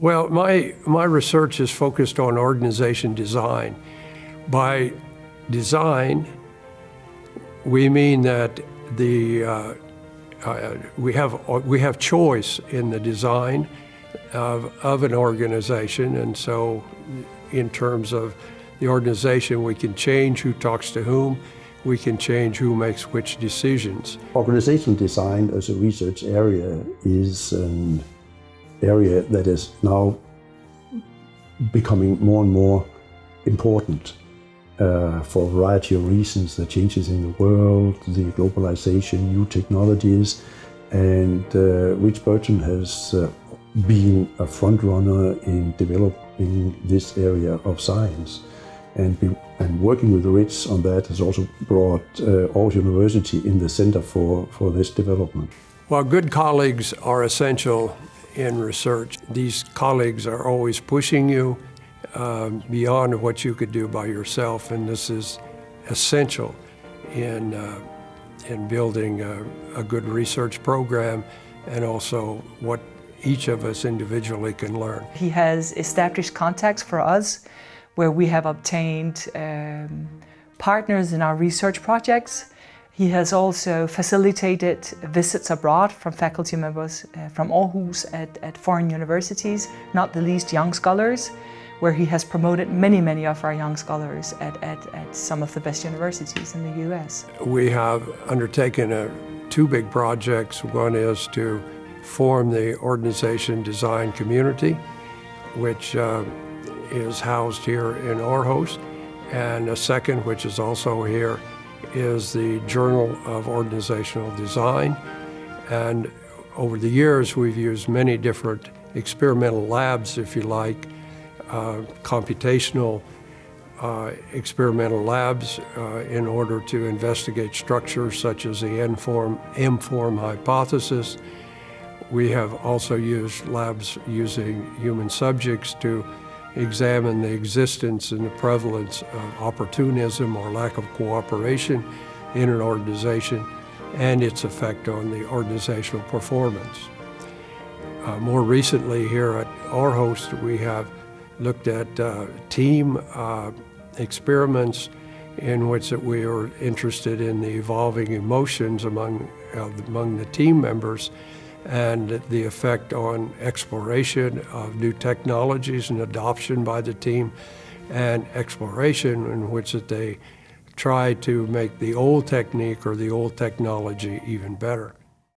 Well, my, my research is focused on organization design. By design, we mean that the, uh, uh, we, have, we have choice in the design of, of an organization, and so in terms of the organization, we can change who talks to whom, we can change who makes which decisions. Organization design as a research area is an area that is now becoming more and more important uh, for a variety of reasons, the changes in the world, the globalization, new technologies, and uh, Rich Burton has uh, been a front runner in developing this area of science. And, be, and working with Rich on that has also brought uh, Aarhus University in the center for, for this development. Well, good colleagues are essential in research. These colleagues are always pushing you um, beyond what you could do by yourself, and this is essential in, uh, in building a, a good research program and also what each of us individually can learn. He has established contacts for us where we have obtained um, partners in our research projects. He has also facilitated visits abroad from faculty members uh, from Aarhus at, at foreign universities, not the least young scholars, where he has promoted many, many of our young scholars at, at, at some of the best universities in the US. We have undertaken a, two big projects. One is to form the organization design community, which uh, is housed here in Aarhus. And a second, which is also here, is the Journal of Organizational Design. And over the years, we've used many different experimental labs, if you like, uh, computational uh, experimental labs uh, in order to investigate structures such as the M-form, M-form hypothesis. We have also used labs using human subjects to examine the existence and the prevalence of opportunism or lack of cooperation in an organization and its effect on the organizational performance. Uh, more recently here at Aarhus, we have looked at uh, team uh, experiments in which that we are interested in the evolving emotions among, uh, among the team members and the effect on exploration of new technologies and adoption by the team and exploration in which that they try to make the old technique or the old technology even better.